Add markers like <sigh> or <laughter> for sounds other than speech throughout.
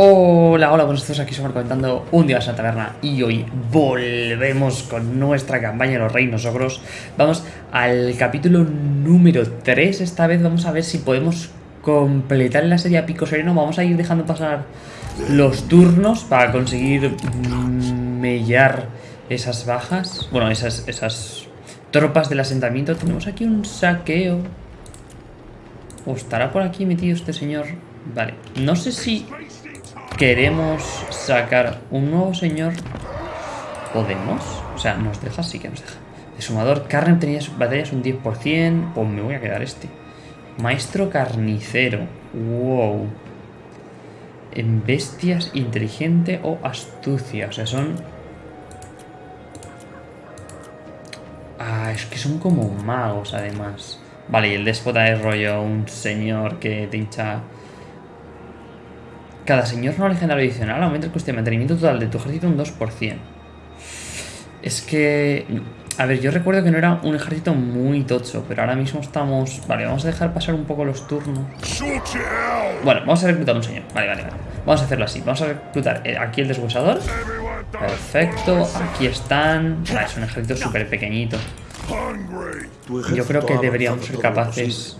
Hola, hola, buenos días, aquí somos comentando un día en la taberna y hoy volvemos con nuestra campaña de los reinos ogros. Vamos al capítulo número 3, esta vez vamos a ver si podemos completar la serie a Pico Sereno. Vamos a ir dejando pasar los turnos para conseguir mellar esas bajas, bueno, esas, esas tropas del asentamiento. Tenemos aquí un saqueo. ¿O estará por aquí metido este señor? Vale, no sé si queremos sacar un nuevo señor, ¿podemos? O sea, nos deja, sí que nos deja. De sumador, carne tenía batallas un 10%, pues me voy a quedar este. Maestro carnicero, wow. En bestias, inteligente o astucia, o sea, son... Ah, es que son como magos además. Vale, y el déspota es rollo un señor que te hincha cada señor no legendario adicional aumenta el coste de mantenimiento total de tu ejército un 2%. Es que... A ver, yo recuerdo que no era un ejército muy tocho, pero ahora mismo estamos... Vale, vamos a dejar pasar un poco los turnos. Bueno, vamos a reclutar un señor. Vale, vale, vale. Vamos a hacerlo así. Vamos a reclutar eh, aquí el deshuesador. Perfecto. Aquí están... Vale, es un ejército súper pequeñito. Yo creo que deberíamos ser capaces...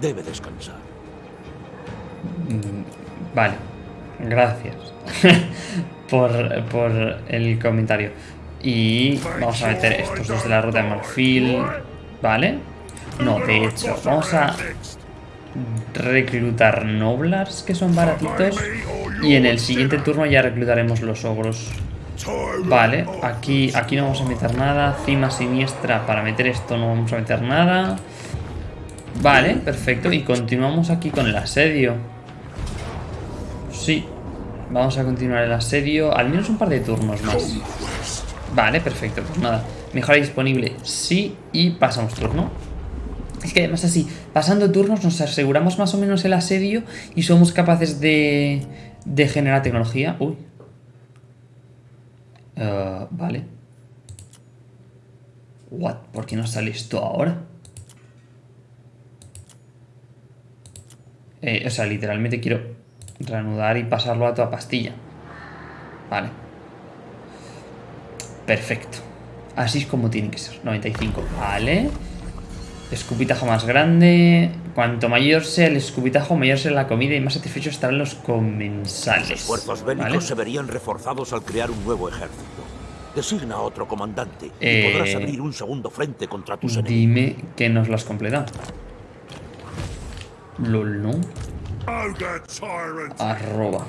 Debe descansar. Vale, gracias <laughs> por, el comentario. Y vamos a meter estos dos de la ruta de marfil. ¿Vale? No, de hecho, vamos a reclutar noblars que son baratitos. Y en el siguiente turno ya reclutaremos los ogros. Vale, aquí, aquí no vamos a meter nada. Cima siniestra, para meter esto no vamos a meter nada. Vale, perfecto. Y continuamos aquí con el asedio. Sí. Vamos a continuar el asedio. Al menos un par de turnos más. Vale, perfecto. Pues nada. Mejora disponible. Sí. Y pasamos turno. Es que además así, pasando turnos nos aseguramos más o menos el asedio y somos capaces de, de generar tecnología. Uy. Uh, vale. What? ¿Por qué no sale esto ahora? Eh, o sea, literalmente quiero reanudar y pasarlo a toda pastilla. Vale. Perfecto. Así es como tiene que ser. 95. Vale. Escupitajo más grande. Cuanto mayor sea el escupitajo, mayor será la comida y más satisfechos estarán los comensales. Los esfuerzos bélicos se verían reforzados al crear un nuevo ejército. Designa a otro comandante y eh, podrás abrir un segundo frente contra tus enemigos. Dime que nos lo has completado. LOL, ¿no? Arroba.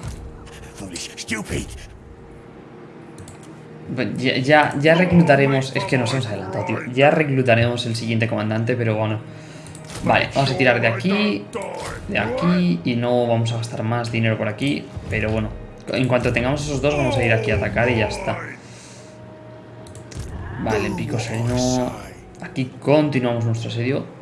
Ya, ya, reclutaremos... Es que nos hemos adelantado, tío. Ya reclutaremos el siguiente comandante, pero bueno. Vale, vamos a tirar de aquí, de aquí, y no vamos a gastar más dinero por aquí, pero bueno. En cuanto tengamos esos dos, vamos a ir aquí a atacar y ya está. Vale, pico sereno. Aquí continuamos nuestro asedio.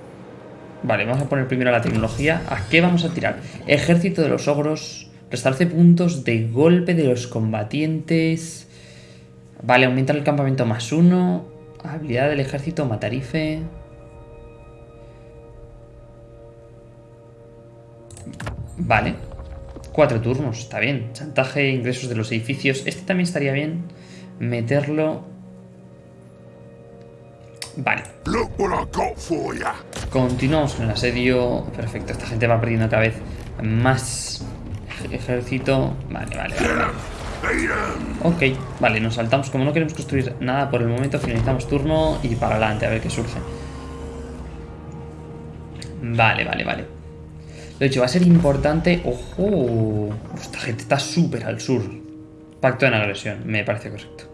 Vale, vamos a poner primero la tecnología. ¿A qué vamos a tirar? Ejército de los ogros. Restarse puntos de golpe de los combatientes. Vale, aumentar el campamento más uno. Habilidad del ejército, matarife. Vale. Cuatro turnos, está bien. Chantaje, ingresos de los edificios. Este también estaría bien. Meterlo Vale. Continuamos con el asedio. Perfecto, esta gente va perdiendo cada vez más ejército. Vale, vale, vale. Ok, vale, nos saltamos. Como no queremos construir nada por el momento, finalizamos turno y para adelante, a ver qué surge. Vale, vale, vale. Lo hecho, va a ser importante... ¡Ojo! Esta gente está súper al sur. Pacto en agresión, me parece correcto.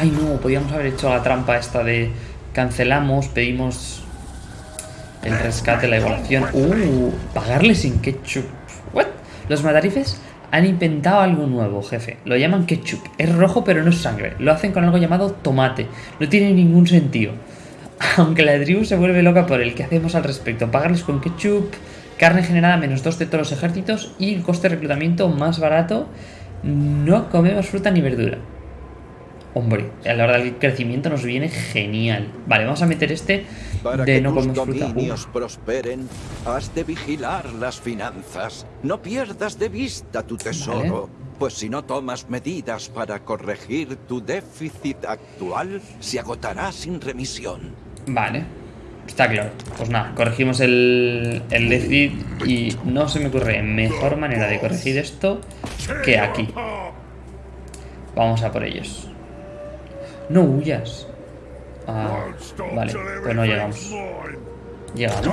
Ay, no, podíamos haber hecho la trampa esta de cancelamos, pedimos el rescate, la evaluación. Uh, pagarle sin ketchup. What? Los matarifes han inventado algo nuevo, jefe. Lo llaman ketchup. Es rojo pero no es sangre. Lo hacen con algo llamado tomate. No tiene ningún sentido. <laughs> Aunque la tribu se vuelve loca por el que hacemos al respecto. Pagarles con ketchup, carne generada menos dos de todos los ejércitos y el coste de reclutamiento más barato. No comemos fruta ni verdura. Hombre, a la hora del crecimiento nos viene genial. Vale, vamos a meter este Para de que no tus comer fruta. Uh, prosperen, has de vigilar las finanzas. No pierdas de vista tu tesoro, pues si no tomas medidas para corregir tu déficit actual, se agotará sin remisión. Vale, está claro. Pues nada, corregimos el, el déficit y no se me ocurre mejor manera de corregir esto que aquí. Vamos a por ellos. No huyas. Ah, vale, pues no llegamos. Llegamos.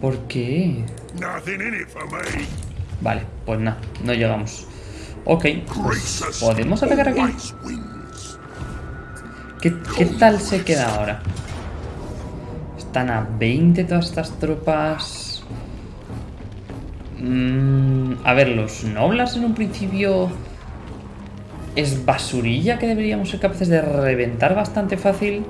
¿Por qué? Vale, pues nada, no llegamos. Ok, pues podemos atacar aquí. Always wins. ¿Qué, qué tal se queda ahora? Están a 20 todas estas tropas. Mm, a ver, los Noblas en un principio... Es basurilla que deberíamos ser capaces de reventar bastante fácil.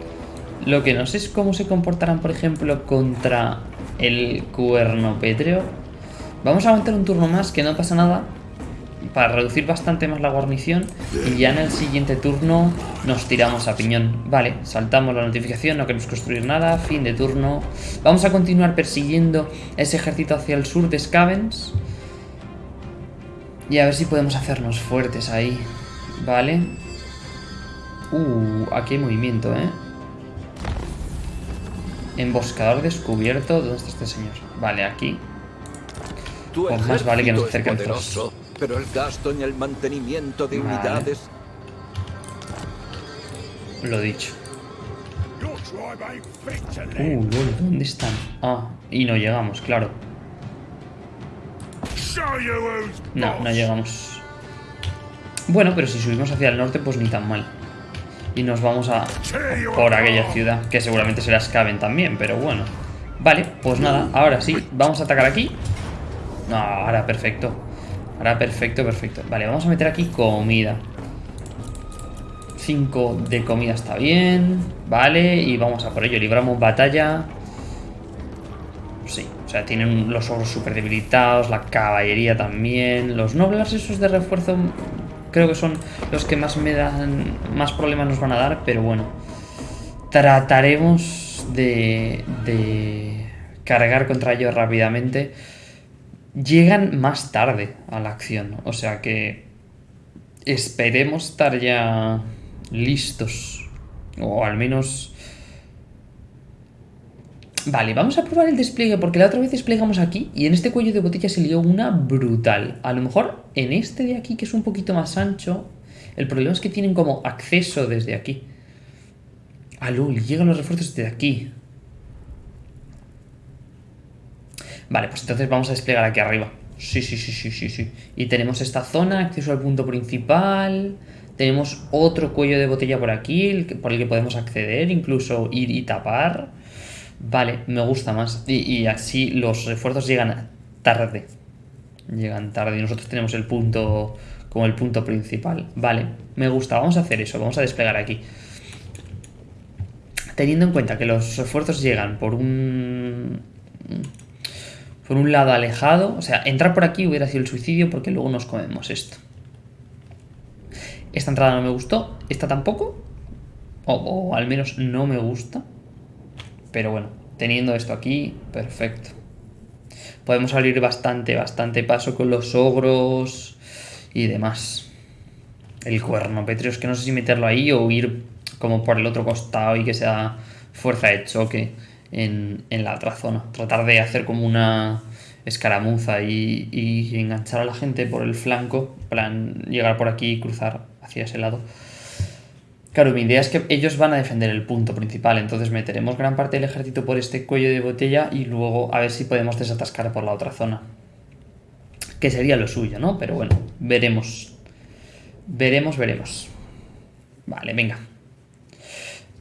Lo que no sé es cómo se comportarán, por ejemplo, contra el cuerno pétreo. Vamos a aguantar un turno más, que no pasa nada. Para reducir bastante más la guarnición. Y ya en el siguiente turno nos tiramos a piñón. Vale, saltamos la notificación, no queremos construir nada. Fin de turno. Vamos a continuar persiguiendo ese ejército hacia el sur de Scavens. Y a ver si podemos hacernos fuertes ahí. Vale. Uh, aquí hay movimiento, ¿eh? Emboscador descubierto. ¿Dónde está este señor? Vale, aquí. Pues más vale que nos ejército pero el gasto en el mantenimiento de Vale. unidades Lo dicho. Uh, lol, ¿dónde están? Ah, y no llegamos, claro. No, no llegamos. Bueno, pero si subimos hacia el norte, pues ni tan mal. Y nos vamos a por aquella ciudad, que seguramente será Skaven también, pero bueno. Vale, pues nada, ahora sí, vamos a atacar aquí. No, ahora perfecto. Ahora perfecto, perfecto. Vale, vamos a meter aquí comida. 5 de comida está bien. Vale, y vamos a por ello. Libramos batalla. Sí, o sea, tienen los ogros súper debilitados, la caballería también. Los nobles esos de refuerzo creo que son los que más me dan, más problemas nos van a dar, pero bueno. Trataremos de, de cargar contra ellos rápidamente. Llegan más tarde a la acción, o sea que esperemos estar ya listos. O al menos Vale, vamos a probar el despliegue porque la otra vez desplegamos aquí y en este cuello de botella se lió una brutal. A lo mejor en este de aquí que es un poquito más ancho, el problema es que tienen como acceso desde aquí. Lol, llegan los refuerzos desde aquí. Vale, pues entonces vamos a desplegar aquí arriba. Sí, sí, sí, sí, sí, sí. Y tenemos esta zona, acceso al punto principal. Tenemos otro cuello de botella por aquí, por el que podemos acceder, incluso ir y tapar. Vale, me gusta más. Y, y así los refuerzos llegan tarde. Llegan tarde y nosotros tenemos el punto como el punto principal. Vale, me gusta. Vamos a hacer eso. Vamos a desplegar aquí. Teniendo en cuenta que los refuerzos llegan por un... Por un lado alejado. O sea, entrar por aquí hubiera sido el suicidio porque luego nos comemos esto. Esta entrada no me gustó. Esta tampoco. O, o al menos no me gusta. Pero bueno, teniendo esto aquí, perfecto. Podemos abrir bastante, bastante paso con los ogros y demás. El cuerno pétreo, es que no sé si meterlo ahí o ir como por el otro costado y que sea fuerza de choque en, la otra zona. Tratar de hacer como una escaramuza y, y enganchar a la gente por el flanco. plan, llegar por aquí y cruzar hacia ese lado. Claro, mi idea es que ellos van a defender el punto principal, entonces meteremos gran parte del ejército por este cuello de botella y luego a ver si podemos desatascar por la otra zona. Que sería lo suyo, ¿no? Pero bueno, veremos. Veremos, veremos. Vale, venga.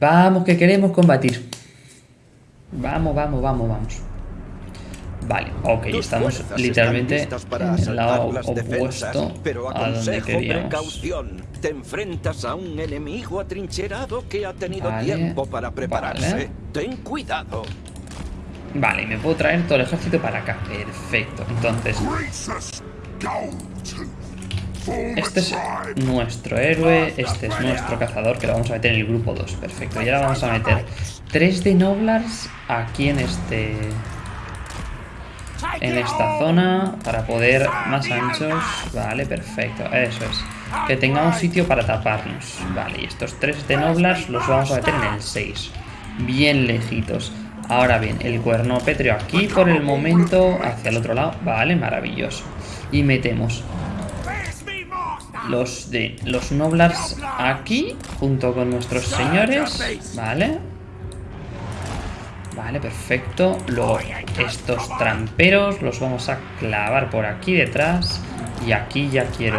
Vamos, que queremos combatir. Vamos, vamos, vamos, vamos. Vale, ok, Tus estamos literalmente para en el lado las defensas, opuesto pero a donde aconsejo queríamos. precaución. Te enfrentas a un enemigo atrincherado que ha tenido Vale, tiempo para prepararse. vale. Ten cuidado. Vale, me puedo traer todo el ejército para acá. Perfecto. Entonces, este es nuestro héroe, este es nuestro cazador, que lo vamos a meter en el grupo 2. Perfecto. Y ahora vamos a meter 3 de Noblars aquí en este... En esta zona, para poder más anchos. Vale, perfecto. Eso es. Que tengamos sitio para taparnos. Vale, y estos 3 de Noblars los vamos a meter en el 6. Bien lejitos. Ahora bien, el cuerno pétreo aquí por el momento, hacia el otro lado. Vale, maravilloso. Y metemos los de los Noblars aquí, junto con nuestros señores, ¿vale? Vale, perfecto. Luego estos tramperos los vamos a clavar por aquí detrás. Y aquí ya quiero.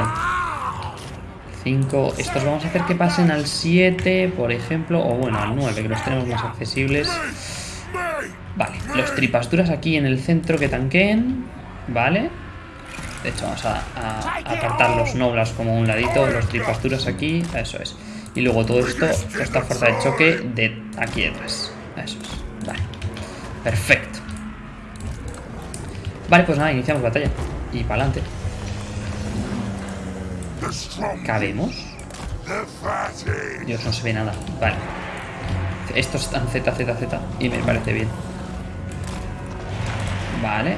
5. Estos vamos a hacer que pasen al 7, por ejemplo. O bueno, al 9, que los tenemos más accesibles. Vale, los tripasturas aquí en el centro que tanqueen. Vale. De hecho, vamos a, apartar los noblas como un ladito, los tripasturas aquí, eso es. Y luego todo esto, esta fuerza de choque de aquí detrás. Eso es. Vale. Perfecto. Vale, pues nada, iniciamos batalla. Y para adelante. ¿Cabemos? Dios, no se ve nada. Vale. Estos están Z, Z, Z. Y me parece bien. Vale.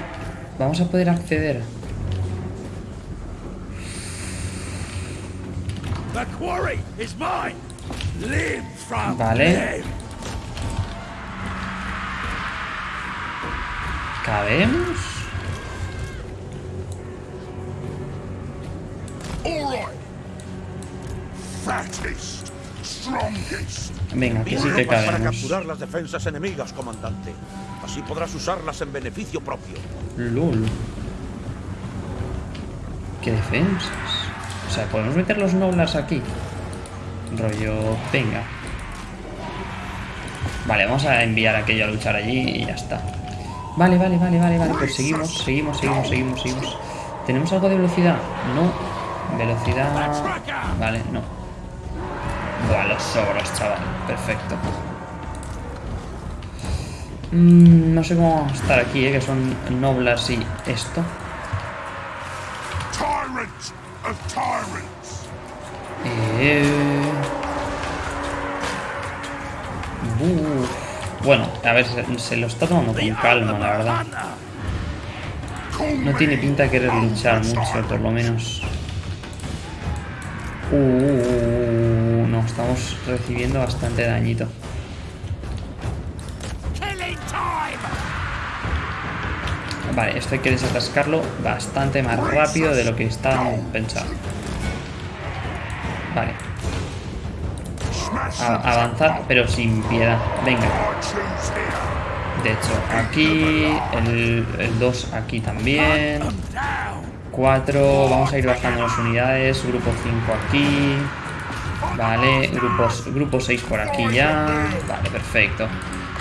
Vamos a poder acceder Vale. ¿Cabemos? Venga, aquí sí que cabemos. Para capturar las defensas enemigas, comandante. Así podrás usarlas en beneficio propio. Lul. ¿Qué defensas? O sea, podemos meter los noblas aquí. Rollo, venga. Vale, vamos a enviar a aquello a luchar allí y ya está. Vale, vale, vale, vale, vale. Pues seguimos, seguimos, seguimos, seguimos, seguimos. ¿Tenemos algo de velocidad? No. Velocidad... Vale, no. Buah, los sobros, chaval. Perfecto. Mm, no sé cómo estar aquí, ¿eh? que son noblas y esto. Eh... Bueno, a ver, se, lo está tomando con calma, la verdad. No tiene pinta de querer luchar mucho, por lo menos. Uh, no, estamos recibiendo bastante dañito. Vale, esto hay que desatascarlo bastante más rápido de lo que está pensado. Vale. avanzar, pero sin piedad. Venga. De hecho, aquí, el, 2 aquí también. 4, vamos a ir bajando las unidades. Grupo 5 aquí. Vale, grupos, grupo 6 por aquí ya. Vale, perfecto.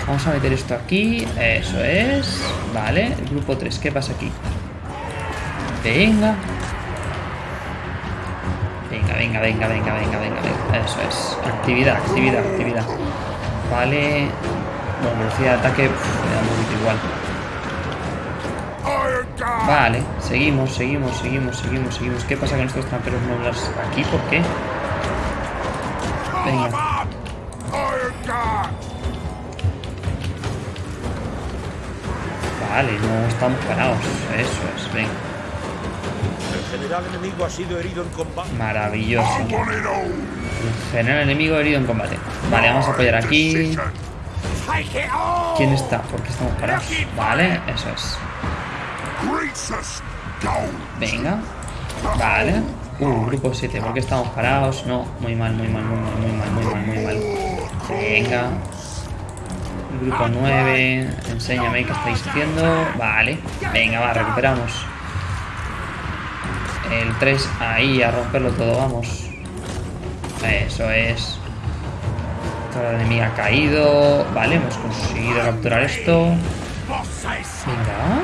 Vamos a meter esto aquí. Eso es. Vale, grupo 3, ¿qué pasa aquí? Venga. Venga, venga, venga, venga, venga, venga. Eso es. Actividad, actividad, actividad. Vale. Bueno, velocidad de ataque me da un poquito igual. Vale, seguimos, seguimos, seguimos, seguimos, seguimos. ¿Qué pasa con estos tramperos nobles aquí? ¿Por qué? Venga. Vale, no estamos parados. Eso es, venga. El general enemigo ha sido herido en combate. Maravilloso. El general enemigo herido en combate. Vale, vamos a apoyar aquí. ¿Quién está? ¿Por qué estamos parados? Vale, eso es. Venga. Vale. Uh, grupo 7. ¿Por qué estamos parados? No, muy mal, muy mal, muy mal, muy mal, muy mal, muy mal. Venga. Grupo 9. Enséñame qué estáis haciendo. Vale. Venga, va, recuperamos. El 3 ahí, a romperlo todo, vamos. Eso es. Toda la enemiga ha caído. Vale, hemos conseguido capturar esto. Venga.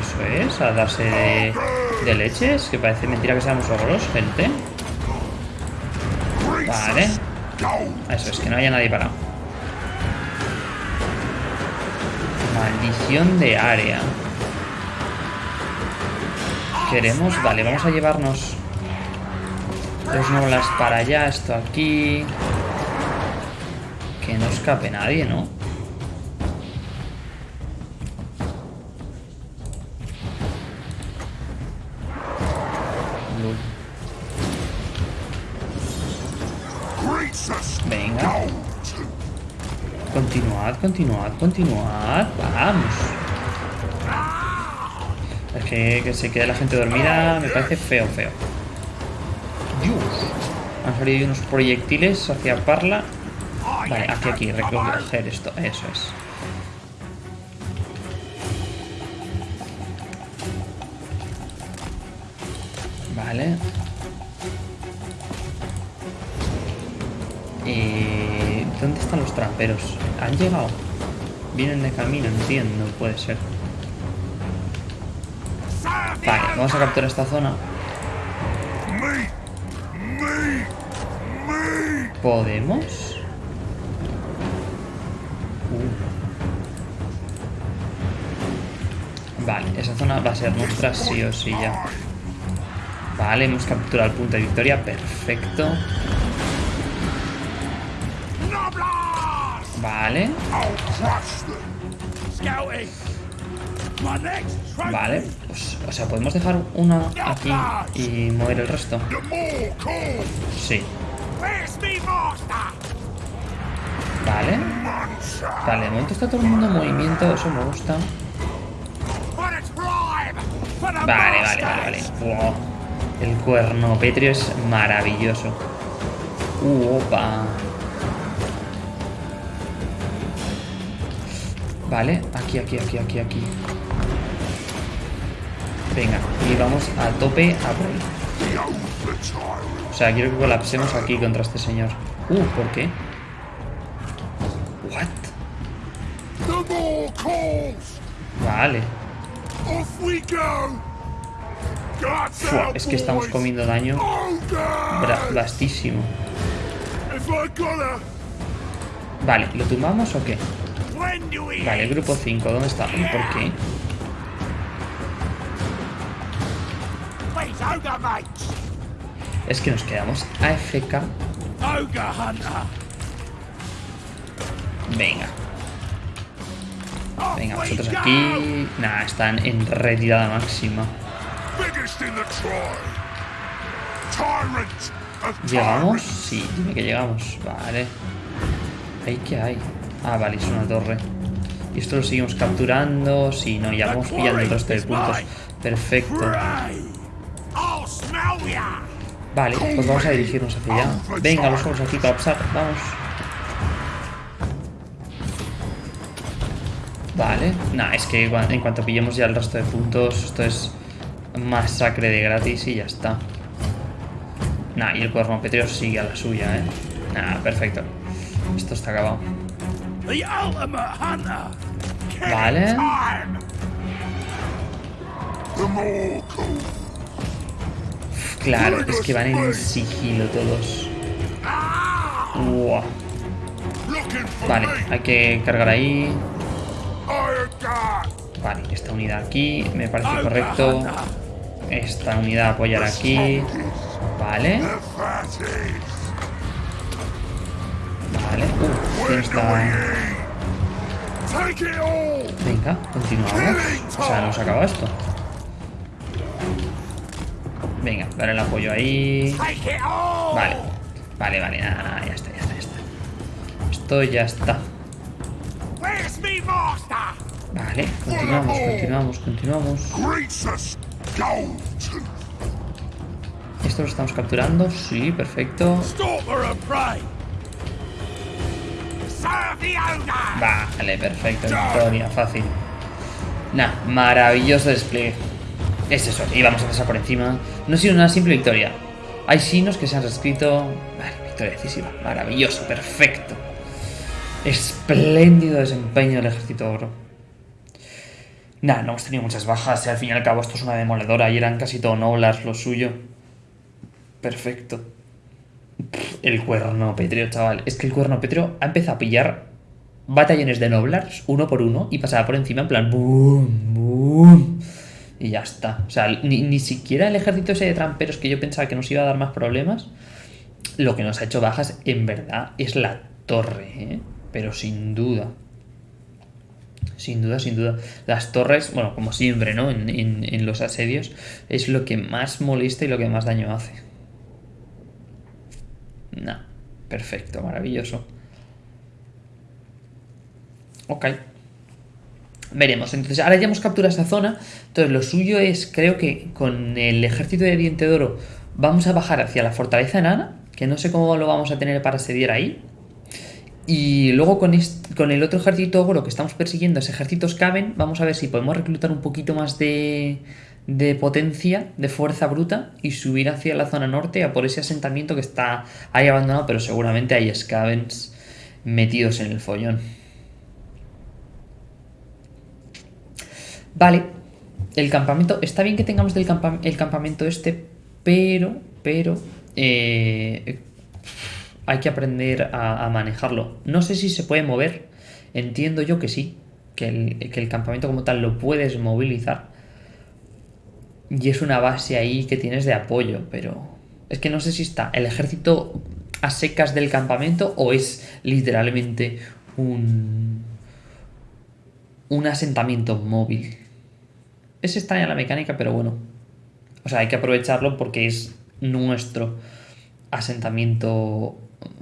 eso es, a darse de, de, leches. Que parece mentira que seamos ogros, gente. Vale. Eso es, que no haya nadie parado. Maldición de área. Queremos... Vale, vamos a llevarnos dos nolas para allá, esto aquí. Que no escape nadie, ¿no? Continuad, continuad. Vamos. Es que, que se quede la gente dormida me parece feo, feo. Dios. Han salido unos proyectiles hacia Parla. Vale, aquí, aquí, recoger esto. Eso es. Vale. Eh, ¿Dónde están los tramperos? ¿Han llegado? Vienen de camino, entiendo, puede ser. Vale, vamos a capturar esta zona. ¿Podemos? Uh. Vale, esa zona va a ser nuestra sí o sí ya. Vale, hemos capturado el punto de victoria. Perfecto. Vale. Vale, pues, o sea, podemos dejar una aquí y mover el resto. Sí. Vale. Vale, de momento está todo el mundo en movimiento, eso me gusta. Vale, vale, vale, vale. El cuerno petrio es maravilloso. Uh, opa. Vale, aquí, aquí, aquí, aquí, aquí. Venga, y vamos a tope a por O sea, quiero que colapsemos aquí contra este señor. Uh, ¿por qué? What? Vale. Fua, es que estamos comiendo daño vastísimo. Vale, ¿lo tumbamos o qué? Vale, grupo 5, ¿dónde está? ¿Y por qué? Es que nos quedamos AFK. Venga. Venga, vosotros aquí... Nah, están en retirada máxima. ¿Llegamos? Sí, dime que llegamos. Vale. ¿Ahí qué hay? Ah, vale, es una torre. Y esto lo seguimos capturando. Sí, no, ya vamos pillando el resto de puntos. Perfecto. Vale, pues vamos a dirigirnos hacia allá. Venga, los vamos aquí colapsar. Vamos. Vale. Nah, es que en cuanto pillemos ya el resto de puntos, esto es masacre de gratis y ya está. Nah, y el cuerno petreo sigue a la suya, ¿eh? Nah, perfecto. Esto está acabado. Vale. claro, es que van en sigilo todos. Vale, hay que cargar ahí. Vale, esta unidad aquí me parece correcto. Esta unidad apoyar aquí. Vale. Venga, continuamos. O sea, nos acaba esto. Venga, dale el apoyo ahí. Vale. Vale, vale, nada, nada, ya está, ya está, ya está. Esto ya está. Vale, continuamos, continuamos, continuamos. ¿Esto lo estamos capturando? Sí, perfecto. Vale, perfecto. Victoria, fácil. Nah, maravilloso despliegue. Es eso, y vamos a pasar por encima. No ha sido una simple victoria. Hay signos que se han reescrito. Vale, victoria decisiva. Maravilloso, perfecto. Espléndido desempeño del ejército oro. Nah, no hemos tenido muchas bajas. Y al fin y al cabo esto es una demoledora y eran casi todo noblas lo suyo. Perfecto. El cuerno petreo, chaval. Es que el cuerno petreo ha empezado a pillar batallones de Noblars uno por uno y pasaba por encima en plan boom, boom. Y ya está. O sea, ni, siquiera el ejército ese de tramperos que yo pensaba que nos iba a dar más problemas, lo que nos ha hecho bajas en verdad es la torre, ¿eh? pero sin duda. Sin duda, sin duda. Las torres, bueno, como siempre, ¿no? En, en, los asedios, es lo que más molesta y lo que más daño hace. No, perfecto, maravilloso. Ok. Veremos. Entonces, ahora ya hemos capturado esa zona. Entonces, lo suyo es, creo que con el ejército de Diente de Oro vamos a bajar hacia la fortaleza enana, que no sé cómo lo vamos a tener para asediar ahí. Y luego con, con el otro ejército ogro que estamos persiguiendo, ese ejército Skaven, vamos a ver si podemos reclutar un poquito más de, de potencia, de fuerza bruta y subir hacia la zona norte a por ese asentamiento que está ahí abandonado, pero seguramente hay Skavens metidos en el follón. Vale, el campamento, está bien que tengamos del el campamento este, pero, pero, eh, hay que aprender a, manejarlo. No sé si se puede mover, entiendo yo que sí, que el, campamento como tal lo puedes movilizar. Y es una base ahí que tienes de apoyo, pero es que no sé si está el ejército a secas del campamento o es literalmente un, un asentamiento móvil. Es extraña la mecánica, pero bueno. O sea, hay que aprovecharlo porque es nuestro asentamiento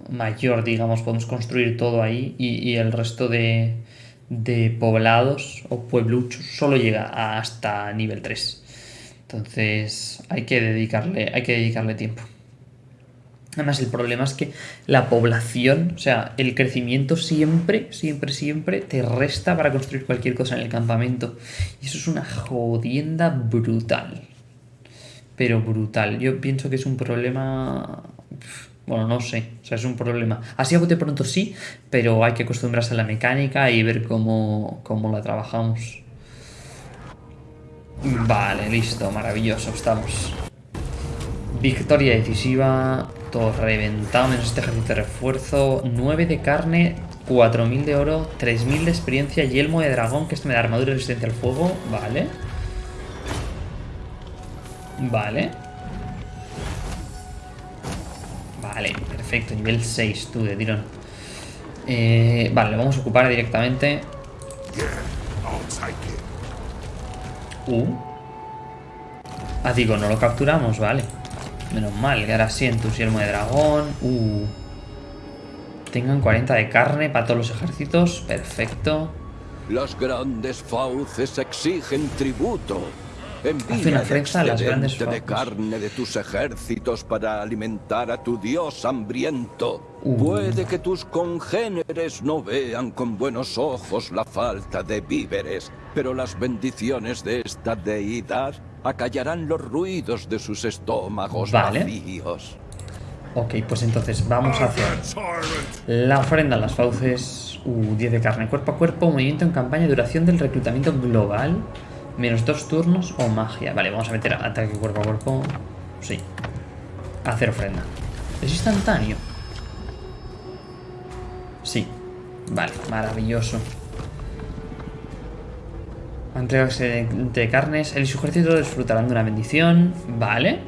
mayor, digamos, podemos construir todo ahí y, el resto de, de, poblados o puebluchos solo llega hasta nivel 3. Entonces hay que dedicarle, hay que dedicarle tiempo. Además, el problema es que la población, o sea, el crecimiento siempre, siempre, siempre te resta para construir cualquier cosa en el campamento. Y eso es una jodienda brutal. Pero brutal. Yo pienso que es un problema bueno, no sé, o sea, es un problema. Así a bote pronto sí, pero hay que acostumbrarse a la mecánica y ver cómo, la trabajamos. Vale, listo, maravilloso, estamos. Victoria decisiva, todo reventado, menos este ejército de refuerzo, 9 de carne, 4000 de oro, 3000 de experiencia, yelmo de dragón, que esto me da armadura resistente al fuego, vale. Vale. Vale, perfecto, nivel 6 tú de tirón. Eh, vale, lo vamos a ocupar directamente. Uh. Ah, digo, no lo capturamos, vale. Menos mal, que ahora sí, entusiasmo de dragón. Uh. Tengan 40 de carne para todos los ejércitos. Perfecto. Las grandes fauces exigen tributo. Hace ofrenda a las grandes de carne de tus ejércitos para alimentar a tu dios hambriento. Uh. Puede que tus congéneres no vean con buenos ojos la falta de víveres, pero las bendiciones de esta deidad acallarán los ruidos de sus estómagos vacíos. Ok, pues entonces vamos a hacer la ofrenda a las fauces. Uh, 10 de carne, cuerpo a cuerpo, movimiento en campaña, duración del reclutamiento global. Menos dos turnos o magia. Vale, vamos a meter ataque cuerpo a cuerpo. Sí. Hacer ofrenda. ¿Es instantáneo? Sí. Vale, maravilloso. Entregarse de carnes. El y su ejército disfrutarán de una bendición. Vale.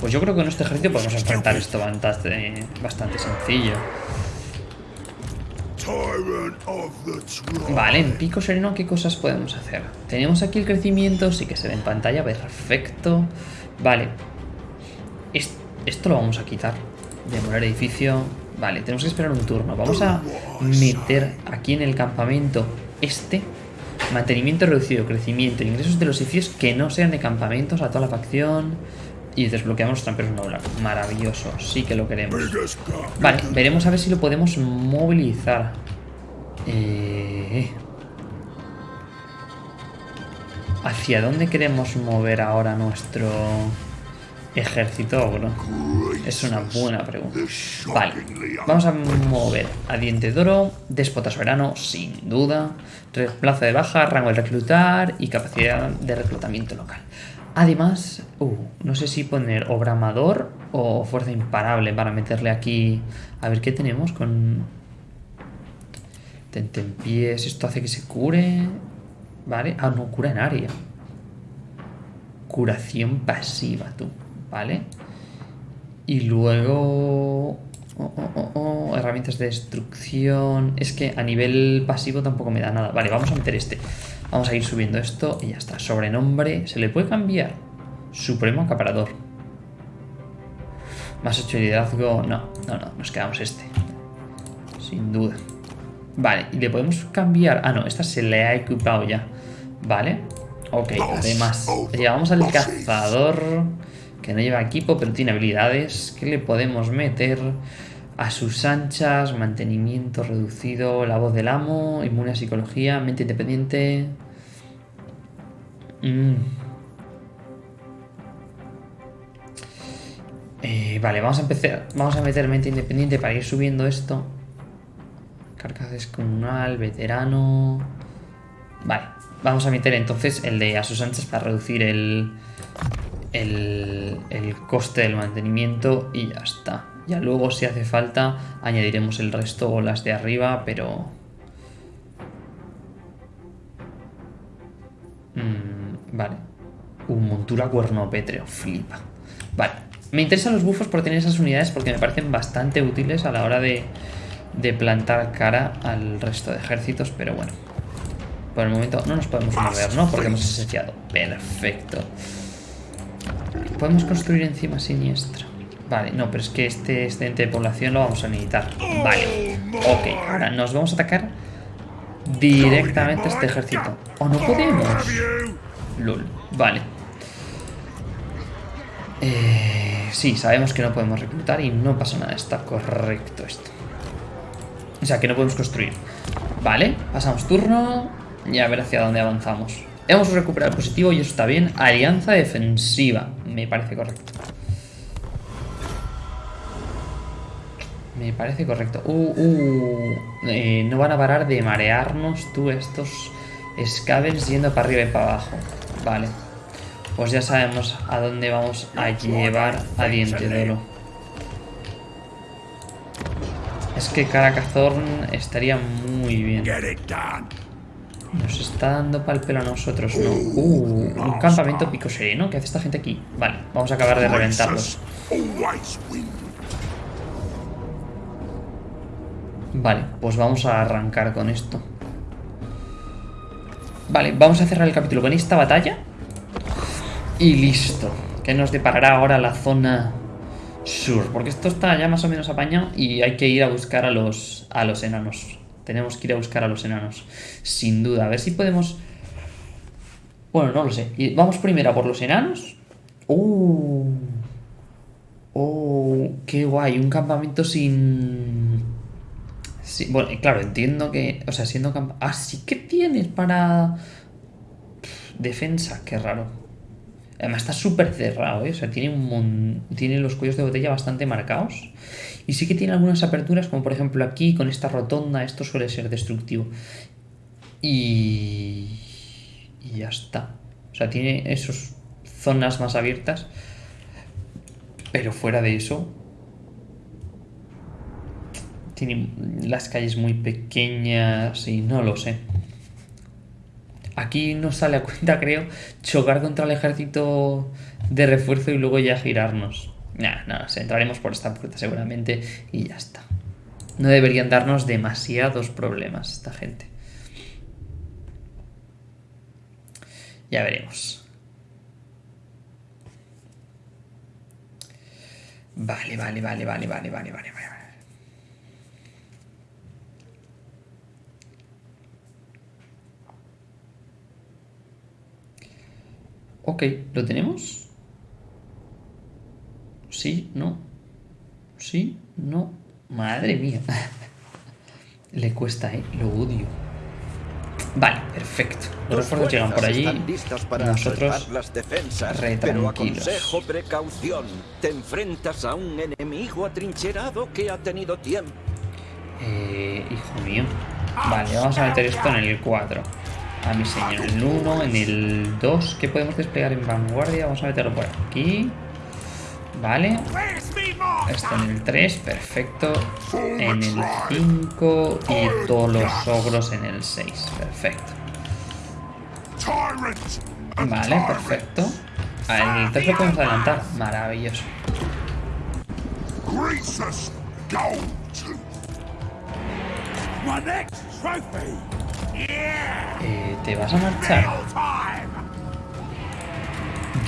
Pues yo creo que en este ejército podemos enfrentar esto bastante, bastante sencillo. Vale, en pico sereno, ¿qué cosas podemos hacer? Tenemos aquí el crecimiento, sí que se ve en pantalla, perfecto. Vale. Esto lo vamos a quitar. Demorar edificio. Vale, tenemos que esperar un turno. Vamos a meter aquí en el campamento este. Mantenimiento reducido, crecimiento, ingresos de los edificios que no sean de campamentos a toda la facción. Y desbloqueamos tramperos Noblar. Maravilloso, sí que lo queremos. Vale, veremos a ver si lo podemos movilizar. Eh... ¿Hacia dónde queremos mover ahora nuestro ejército ogro? Es una buena pregunta. Vale, vamos a mover a Diente de Oro, Déspota Soberano, sin duda, plaza de baja, rango de reclutar y capacidad de reclutamiento local. Además, uh, no sé si poner obramador o fuerza imparable para meterle aquí... A ver, ¿qué tenemos con... Tentempiés, esto hace que se cure. ¿Vale? Ah, no, cura en área. Curación pasiva, tú. ¿Vale? Y luego... Oh, oh, oh, herramientas de destrucción... Es que a nivel pasivo tampoco me da nada. Vale, vamos a meter este. Vamos a ir subiendo esto y ya está. Sobrenombre. ¿Se le puede cambiar? Supremo acaparador. Más 8 liderazgo. No, no, no. Nos quedamos este. Sin duda. Vale, y le podemos cambiar... Ah, no, esta se le ha equipado ya. Vale. Ok, además, llevamos al cazador, que no lleva equipo, pero tiene habilidades. ¿Qué le podemos meter? A sus anchas, mantenimiento reducido, la voz del amo, inmune a psicología, mente independiente. Mm. Eh, vale, vamos a empezar. Vamos a meter mente independiente para ir subiendo esto. Carcasa descomunal, veterano. Vale, vamos a meter entonces el de a sus anchas para reducir el, el, el coste del mantenimiento y ya está. Ya luego si hace falta añadiremos el resto o las de arriba, pero... Mm, vale. Un montura cuerno pétreo, flipa. Vale, me interesan los bufos por tener esas unidades porque me parecen bastante útiles a la hora de de plantar cara al resto de ejércitos, pero bueno. Por el momento no nos podemos mover, ¿no? Porque hemos esenciado. Perfecto. Podemos construir encima siniestra. Vale, no, pero es que este excedente de población lo vamos a necesitar. Vale. Ok, ahora nos vamos a atacar directamente a este ejército. ¿O no podemos? Lul. Vale. Eh, sí, sabemos que no podemos reclutar y no pasa nada. Está correcto esto. O sea, que no podemos construir. Vale, pasamos turno y a ver hacia dónde avanzamos. Hemos recuperado el positivo y eso está bien. Alianza defensiva. Me parece correcto. Me parece correcto. Uh, uh. Eh, no van a parar de marearnos tú estos scavens yendo para arriba y para abajo. Vale. Pues ya sabemos a dónde vamos a llevar a Diente de Oro. Es que Caracazorn estaría muy bien. Nos está dando pal pelo a nosotros, ¿no? Uh, un campamento pico sereno. ¿Qué hace esta gente aquí? Vale, vamos a acabar de reventarlos. Vale, pues vamos a arrancar con esto. Vale, vamos a cerrar el capítulo con esta batalla. Y listo. ¿Qué nos deparará ahora la zona sur, porque esto está ya más o menos apañado y hay que ir a buscar a los, a los enanos. Tenemos que ir a buscar a los enanos, sin duda. A ver si podemos... Bueno, no lo sé. Vamos primero a por los enanos. ¡Oh! ¡Oh! ¡Qué guay! Un campamento sin... bueno, claro, entiendo que... O sea, siendo campamento... Ah, sí que tienes para... Defensa, qué raro. Además está súper cerrado, ¿eh? O sea, tiene, un tiene los cuellos de botella bastante marcados. Y sí que tiene algunas aperturas, como por ejemplo aquí, con esta rotonda, esto suele ser destructivo. Y... Y ya está. O sea, tiene esas zonas más abiertas. Pero fuera de eso... Las calles muy pequeñas y no lo sé. Aquí nos sale a cuenta, <laughs> creo, chocar contra el ejército de refuerzo y luego ya girarnos. Nah, nada, entraremos por esta puerta seguramente y ya está. No deberían darnos demasiados problemas esta gente. Ya veremos. Vale, vale, vale, vale, vale, vale, vale, vale. Ok, ¿lo tenemos? Sí, no. Sí, no. Madre mía. <laughs> Le cuesta, ¿eh? Lo odio. Vale, perfecto. Los refuerzos llegan por allí. Para Nosotros las defensas, pero aconsejo precaución. Te enfrentas a un enemigo atrincherado que ha tenido tiempo. Eh, hijo mío. Vale, vamos a meter esto en el 4 a mi señor. En el 1, en el 2, ¿qué podemos desplegar en vanguardia? Vamos a meterlo por aquí. Vale. Esto en el 3, perfecto. En el 5 y todos los ogros en el 6, perfecto. Vale, perfecto. Al 3 lo podemos adelantar, maravilloso. Eh, ¿Te vas a marchar?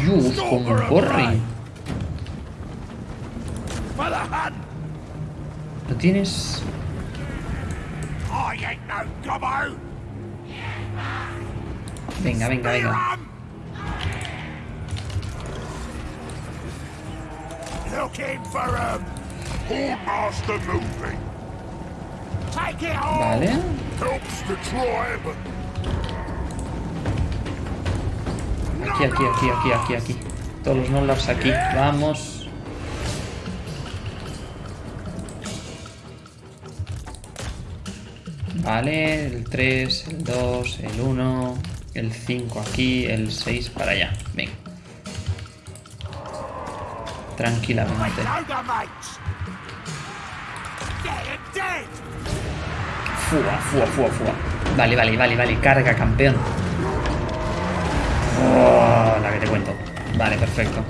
Dios, como corre. ¿Lo tienes? Venga, venga, venga. Vale. Aquí, aquí, aquí, aquí, aquí, aquí. Todos los Nolars aquí. Vamos. Vale, el 3, el 2, el 1, el 5 aquí, el 6 para allá. Venga. Tranquilamente. Fua, fua, fua, fua. Vale, vale, vale, vale. Carga, campeón. Oh, la que te cuento. Vale, perfecto.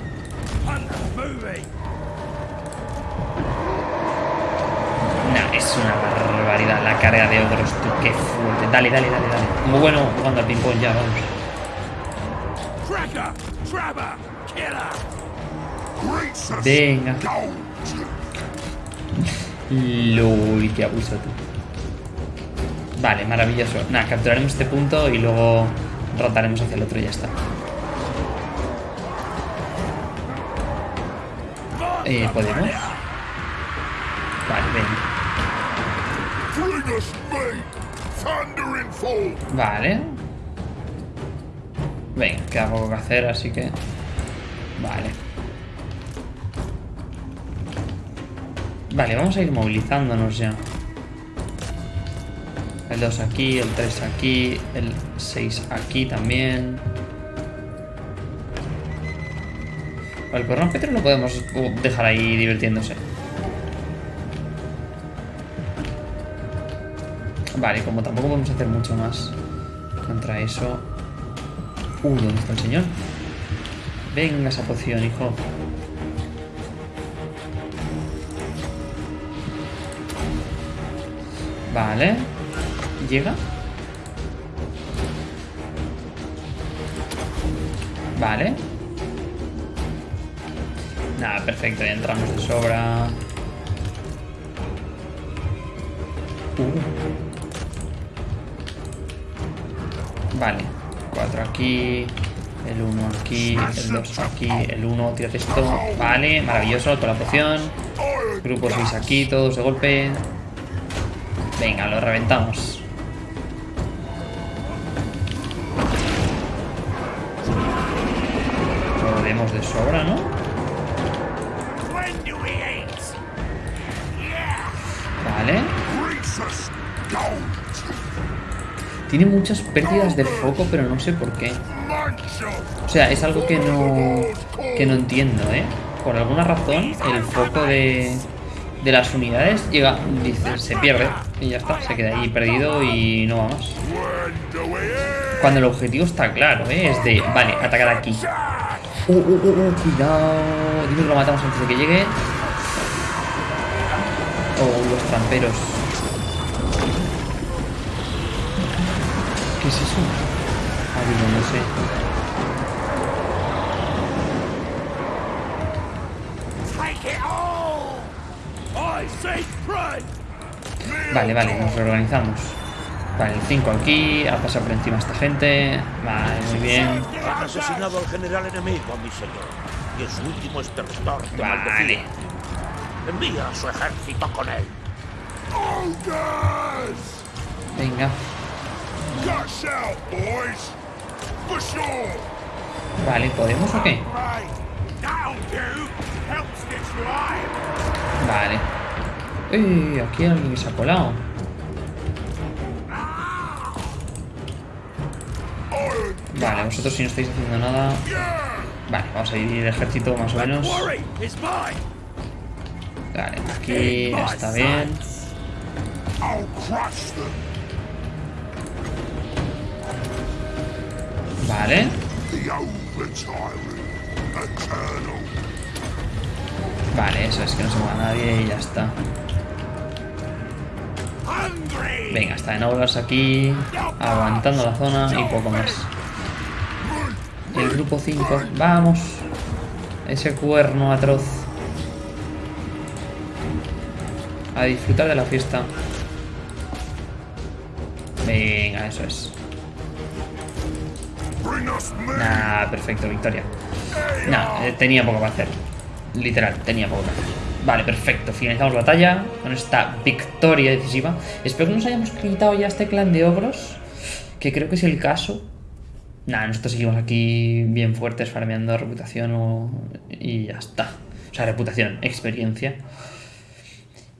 Nah, es una barbaridad la carga de ogros, tú, qué fuerte. Dale, dale, dale, dale. Muy bueno jugando al ping-pong ya, vamos. Venga. Lol, qué abuso tú. Vale, maravilloso. Nada, capturaremos este punto y luego rotaremos hacia el otro y ya está. Eh, ¿Podemos? Vale, ven. Vale. Venga, queda poco que hacer, así que... Vale. Vale, vamos a ir movilizándonos ya. El 2 aquí, el 3 aquí, el 6 aquí también. El corno Petro lo podemos dejar ahí divirtiéndose. Vale, como tampoco podemos hacer mucho más contra eso. Uh, ¿dónde está el señor? Venga esa poción, hijo. Vale. ¿Llega? Vale. Nada, perfecto, ya entramos de sobra. Uh. Vale, 4 aquí, el 1 aquí, el 2 aquí, el 1, tírate esto. Vale, maravilloso, toda la poción. Grupo 6 aquí, todos de golpe. Venga, lo reventamos. De sobra, ¿no? Vale. Tiene muchas pérdidas de foco, pero no sé por qué. O sea, es algo que no, que no entiendo, ¿eh? Por alguna razón, el foco de, de las unidades llega, dice, se pierde y ya está, se queda ahí perdido y no va más. Cuando el objetivo está claro, ¿eh? es de, vale, atacar aquí. Uh, uh, uh, uh, cuidado. Dime que lo matamos antes de que llegue. Oh, los tramperos. ¿Qué es eso? Ah, digo, no sé. Vale, vale, nos reorganizamos. Vale, el 5 aquí, a pasar por encima a esta gente. Vale, muy bien. Han asesinado al general enemigo, mi señor. Y es su último estertor de Vale. Envía a su ejército con él. Venga. Vale, ¿podemos o qué? Vale. ¡Eh! Aquí alguien se ha colado. Vale, vosotros si no estáis haciendo nada... Vale, vamos a ir el ejército más o menos. Vale, aquí está bien. Vale. Vale, eso es que no se mueva nadie y ya está. Venga, está en obras aquí, aguantando la zona y poco más. El grupo 5, vamos. Ese cuerno atroz. A disfrutar de la fiesta. Venga, eso es. Nah, perfecto, victoria. Nah, eh, tenía poco que hacer. Literal, tenía poco que hacer. Vale, perfecto. Finalizamos la batalla con esta victoria decisiva. Espero que nos hayamos quitado ya este clan de ogros. Que creo que es el caso. Nada, nosotros seguimos aquí bien fuertes farmeando reputación y ya está. O sea, reputación, experiencia.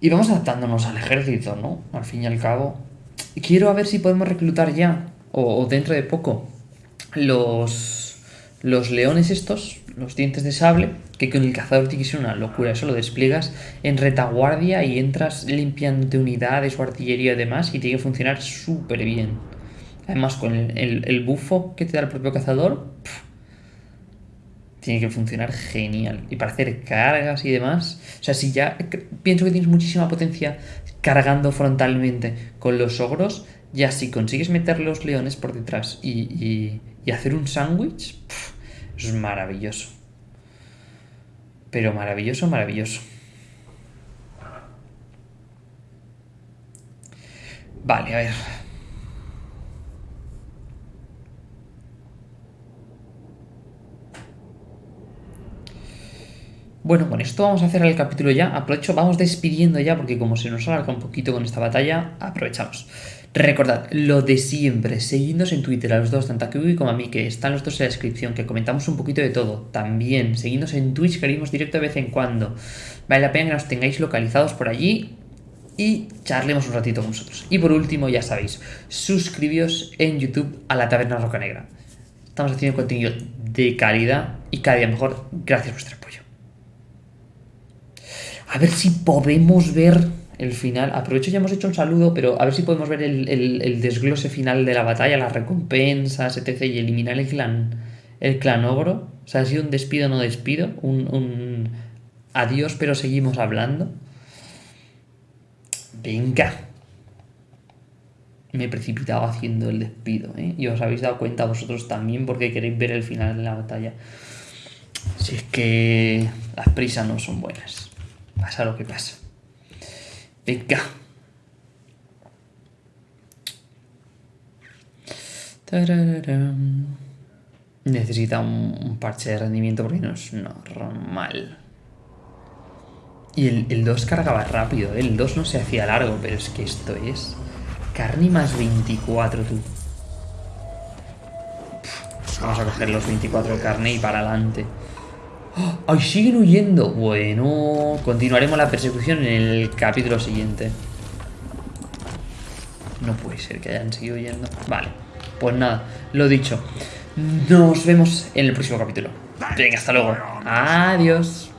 Y vamos adaptándonos al ejército, ¿no? Al fin y al cabo. Quiero ver si podemos reclutar ya, o, dentro de poco, los, los leones estos, los dientes de sable, que con el cazador que ser una locura. Eso lo despliegas en retaguardia y entras limpiando unidades o artillería y demás y tiene que funcionar súper bien. Además, con el, bufo que te da el propio cazador, tiene que funcionar genial. Y para hacer cargas y demás, o sea, si ya pienso que tienes muchísima potencia cargando frontalmente con los ogros, ya si consigues meter los leones por detrás y, y hacer un sándwich, es maravilloso. Pero maravilloso, maravilloso. Vale, a ver. Bueno, con esto vamos a hacer el capítulo ya. Aprovecho, vamos despidiendo ya, porque como se nos alarga un poquito con esta batalla, aprovechamos. Recordad, lo de siempre, seguidnos en Twitter a los dos, tanto a Kiwi como a mí, que están los dos en la descripción, que comentamos un poquito de todo. También, seguidnos en Twitch, que haremos directo de vez en cuando. Vale la pena que nos tengáis localizados por allí y charlemos un ratito con vosotros. Y por último, ya sabéis, suscribíos en YouTube a la Taberna Roca Negra. Estamos haciendo contenido de calidad y cada día mejor. Gracias por vuestro apoyo. A ver si podemos ver el final. Aprovecho, ya hemos hecho un saludo, pero a ver si podemos ver el, desglose final de la batalla, las recompensas, etc. Y eliminar el clan, el clan ogro. O sea, ha sido un despido, no despido. Un, un adiós, pero seguimos hablando. Venga. Me he precipitado haciendo el despido, ¿eh? Y os habéis dado cuenta vosotros también porque queréis ver el final de la batalla. Si es que las prisas no son buenas. Pasa lo que pasa. Venga. Necesita un, parche de rendimiento porque no es normal. Y el, 2 cargaba rápido, ¿eh? el 2 no se hacía largo, pero es que esto es... Carne más 24, tú. Vamos a coger los 24 de carne y para adelante. ¡Ay, siguen huyendo! Bueno, continuaremos la persecución en el capítulo siguiente. No puede ser que hayan seguido huyendo. Vale, pues nada, lo dicho. Nos vemos en el próximo capítulo. Venga, hasta luego. Adiós.